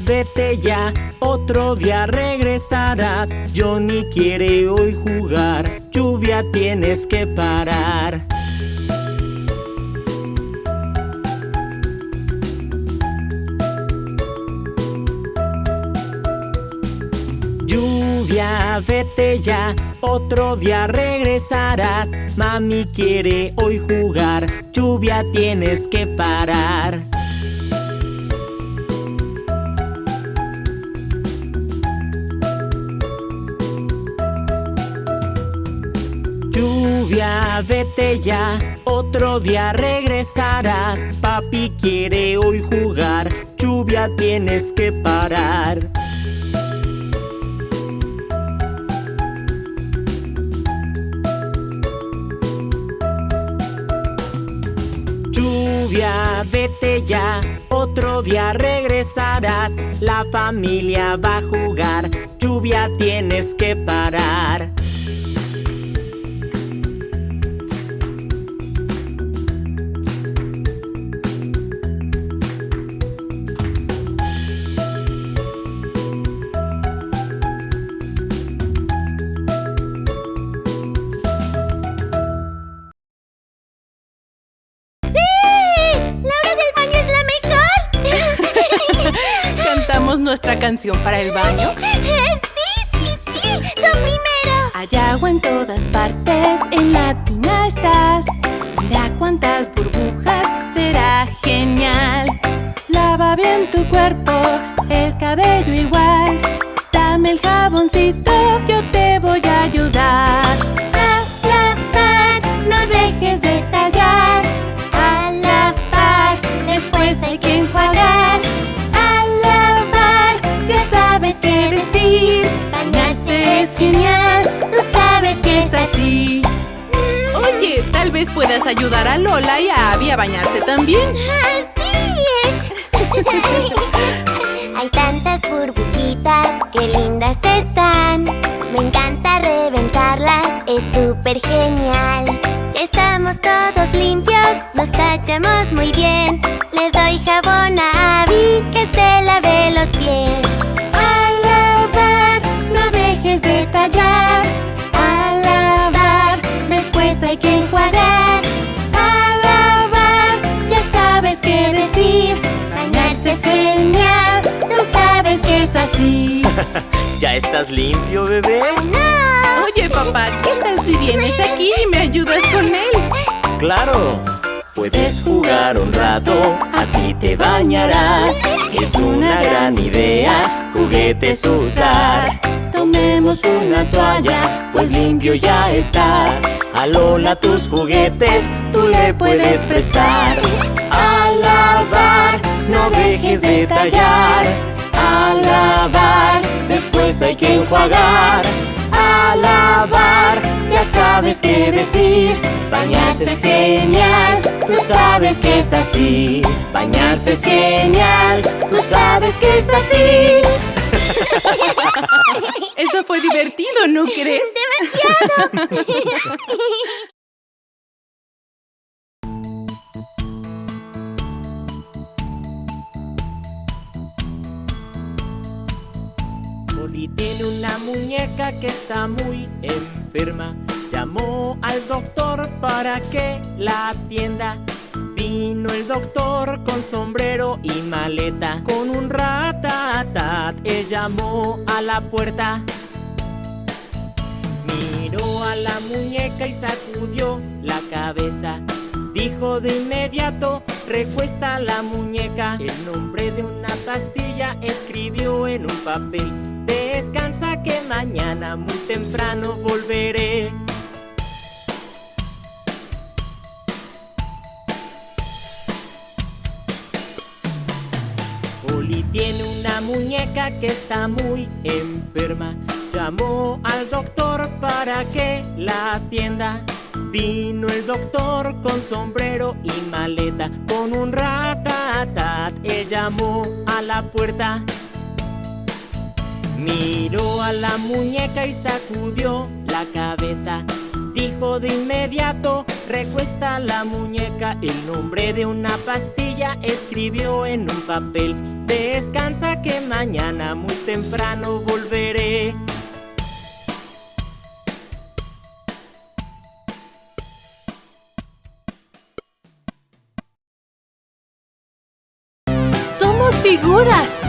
Vete ya, otro día regresarás. Johnny quiere hoy jugar, lluvia tienes que parar. Lluvia, vete ya, otro día regresarás. Mami quiere hoy jugar, lluvia tienes que parar. Lluvia, vete ya, otro día regresarás. Papi quiere hoy jugar, lluvia tienes que parar. Lluvia, vete ya, otro día regresarás. La familia va a jugar, lluvia tienes que parar. Nuestra canción para el baño? ¡Sí, sí, sí! ¡Tú primero! Hay agua en todas partes, en la tina estás. Mira cuántas burbujas, será genial. Lava bien tu cuerpo, el cabello igual. Dame el jaboncito, yo te ayudar a Lola y a Abby a bañarse también. Hay tantas burbujitas, qué lindas están. Me encanta reventarlas, es súper genial. Ya estamos todos limpios, nos tachamos muy bien. Le doy jabón a Abby que se lave los pies. Estás limpio, bebé? ¡No! Oye, papá, ¿qué tal si vienes aquí y me ayudas con él? Claro. Puedes jugar un rato, así te bañarás. Es una gran idea, juguetes usar. Tomemos una toalla, pues limpio ya estás. A Lola tus juguetes, tú le puedes prestar. A lavar, no dejes de tallar. A lavar, después hay que enjuagar. A lavar, ya sabes qué decir. Bañarse es genial, tú sabes que es así. Bañarse es genial, tú sabes que es así. Eso fue divertido, ¿no crees? ¡Demasiado! muñeca que está muy enferma. Llamó al doctor para que la atienda. Vino el doctor con sombrero y maleta. Con un ratatat, él llamó a la puerta. Miró a la muñeca y sacudió la cabeza. Dijo de inmediato, recuesta la muñeca. El nombre de una pastilla escribió en un papel. Descansa que mañana muy temprano volveré. Oli tiene una muñeca que está muy enferma. Llamó al doctor para que la atienda. Vino el doctor con sombrero y maleta. Con un ratatat, él llamó a la puerta. Miró a la muñeca y sacudió la cabeza. Dijo de inmediato, Recuesta la muñeca, el nombre de una pastilla escribió en un papel. Descansa que mañana muy temprano volveré. Somos figuras.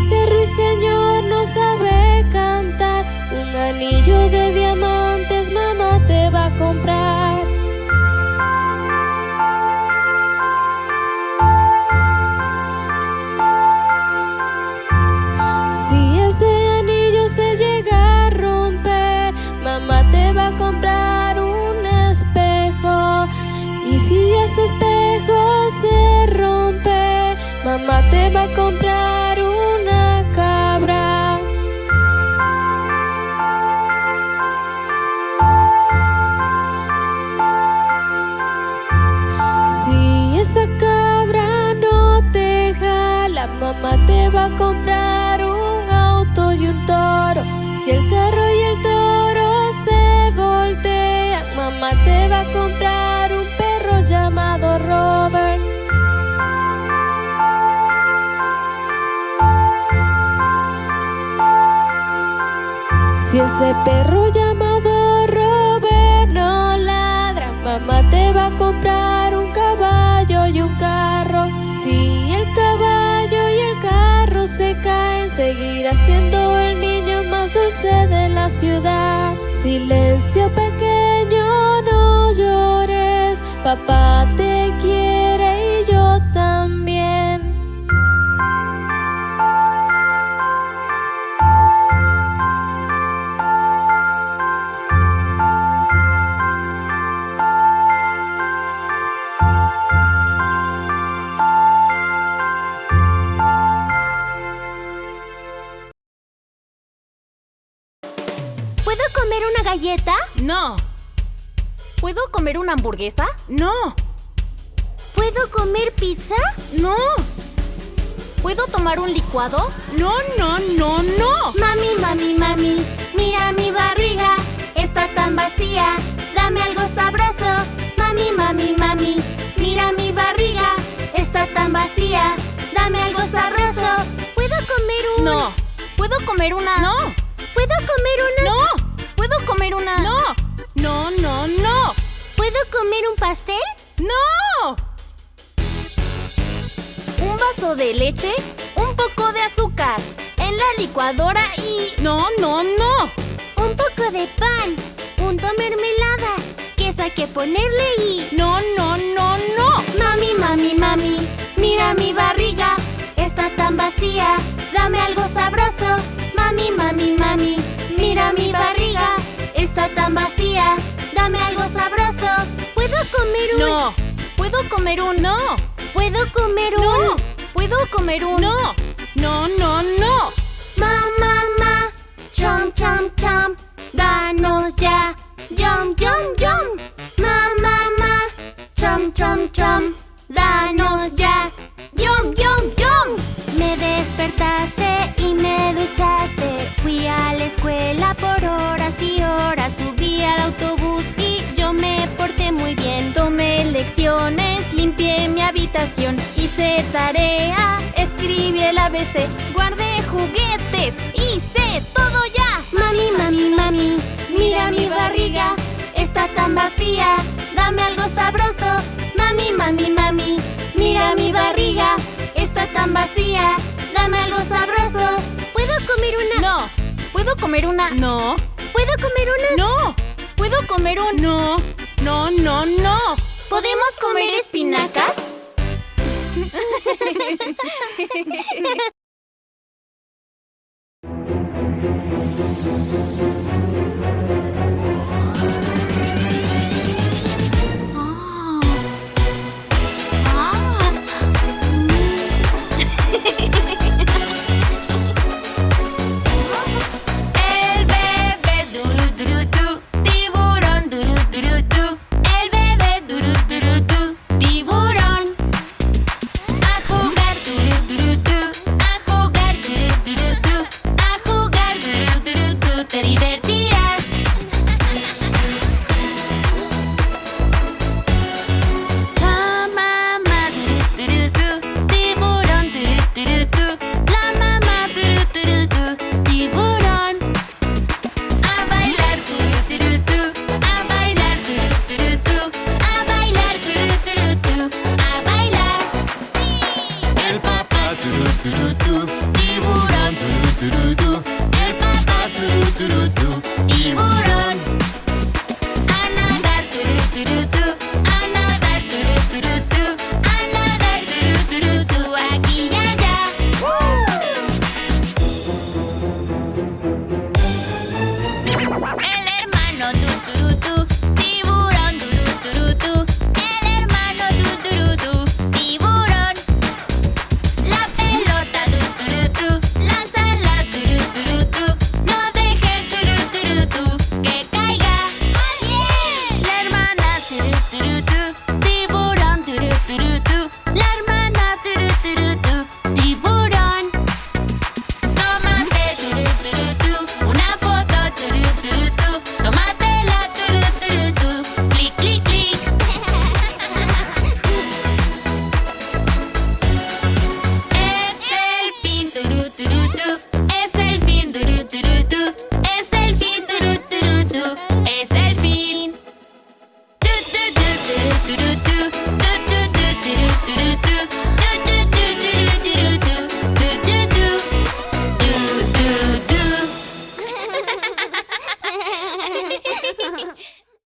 Ese ruiseñor no sabe cantar, un anillo de diamantes mamá te va a comprar. Te va a comprar un auto y un toro. Si el carro y el toro se voltean, mamá te va a comprar un perro llamado Robert. Si ese perro llamado Robert no ladra, mamá te va a comprar un caballo y un carro. Si el se caen, seguirá siendo el niño más dulce de la ciudad. Silencio pequeño, no llores, papá te quiere No, ¿Puedo comer una hamburguesa? no, ¿Puedo comer pizza? no, ¿Puedo tomar un licuado? no, no, no, no. Mami, mami, mami, mira mi barriga, está tan vacía, dame algo sabroso. Mami, mami, mami, mira mi barriga, está tan vacía, dame algo sabroso. ¿Puedo comer un...? No, ¿Puedo comer una? no, ¿Puedo comer una...? no, ¿Puedo comer una? no, no, no, no, ¿Puedo comer un pastel? vaso de leche, un poco de azúcar en la licuadora y... No, no, no. Un poco de pan, punto mermelada. Queso hay que ponerle y... No, no, no, no. Mami, mami, mami, mira mi barriga, está tan vacía, dame algo sabroso. Mami, mami, mami, mira mi barriga, está tan vacía, dame algo sabroso. ¿Puedo comer un...? No, ¿Puedo comer un... no, ¿Puedo comer un...? no, ¿Puedo comer un... no, no, no, no. Ma, ma, ma, chom, chom, chom, danos ya, yum, yum, yum. Ma, ma, ma, chom, chom, chom, danos ya, limpié mi habitación, hice tarea, escribí el ABC, guardé juguetes, hice todo ya. Mami, mami, mami, Mira mi barriga, está tan vacía, dame algo sabroso. Mami, mami, mami, mira mi barriga, está tan vacía, dame algo sabroso. ¿puedo comer una...? No, ¿Puedo comer una? no, ¿Puedo comer una...? no, ¿Puedo comer un? no, no, no, no. ¿Podemos comer espinacas?